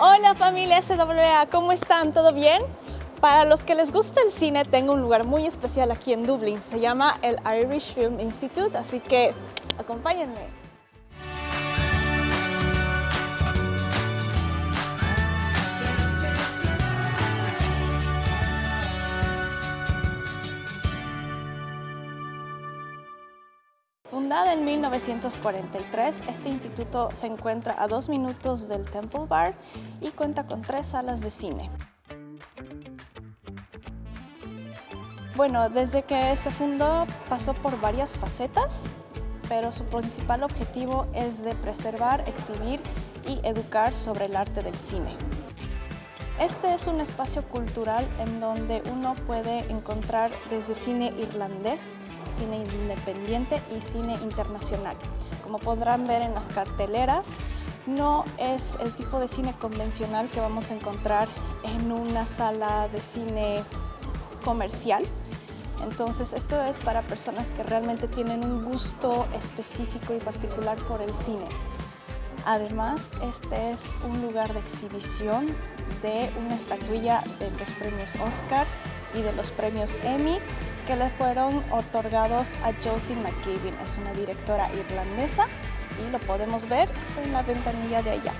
Hola familia SWA, ¿cómo están? ¿Todo bien? Para los que les gusta el cine, tengo un lugar muy especial aquí en Dublín. Se llama el Irish Film Institute, así que acompáñenme. Fundada en 1943, este instituto se encuentra a dos minutos del Temple Bar y cuenta con tres salas de cine. Bueno, desde que se fundó pasó por varias facetas, pero su principal objetivo es de preservar, exhibir y educar sobre el arte del cine. Este es un espacio cultural en donde uno puede encontrar desde cine irlandés, cine independiente y cine internacional. Como podrán ver en las carteleras, no es el tipo de cine convencional que vamos a encontrar en una sala de cine comercial. Entonces esto es para personas que realmente tienen un gusto específico y particular por el cine. Además, este es un lugar de exhibición de una estatuilla de los premios Oscar y de los premios Emmy que le fueron otorgados a Josie McCabe. Es una directora irlandesa y lo podemos ver en la ventanilla de allá.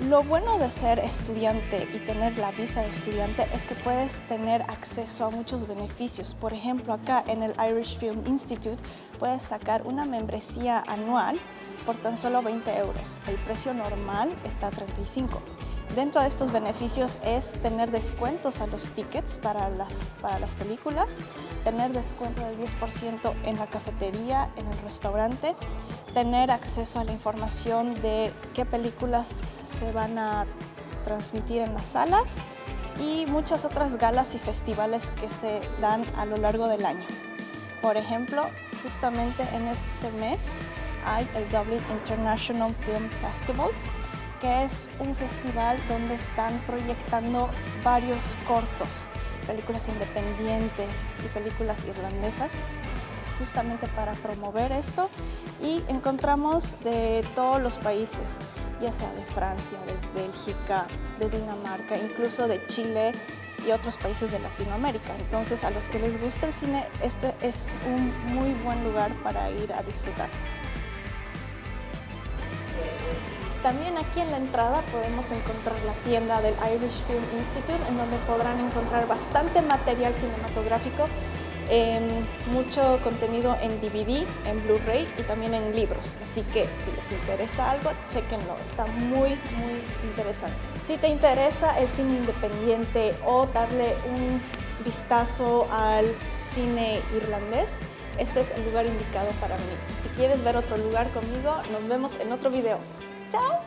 Lo bueno de ser estudiante y tener la visa de estudiante es que puedes tener acceso a muchos beneficios. Por ejemplo, acá en el Irish Film Institute puedes sacar una membresía anual por tan solo 20 euros. El precio normal está a 35. Dentro de estos beneficios es tener descuentos a los tickets para las, para las películas, tener descuento del 10% en la cafetería, en el restaurante, tener acceso a la información de qué películas se van a transmitir en las salas y muchas otras galas y festivales que se dan a lo largo del año. Por ejemplo, justamente en este mes hay el Dublin International Film Festival, que es un festival donde están proyectando varios cortos, películas independientes y películas irlandesas, justamente para promover esto y encontramos de todos los países, ya sea de Francia, de Bélgica, de Dinamarca, incluso de Chile y otros países de Latinoamérica. Entonces a los que les gusta el cine, este es un muy buen lugar para ir a disfrutar. También aquí en la entrada podemos encontrar la tienda del Irish Film Institute, en donde podrán encontrar bastante material cinematográfico, mucho contenido en DVD, en Blu-ray y también en libros. Así que si les interesa algo, chequenlo, está muy, muy interesante. Si te interesa el cine independiente o darle un vistazo al cine irlandés, este es el lugar indicado para mí. Si quieres ver otro lugar conmigo, nos vemos en otro video. out?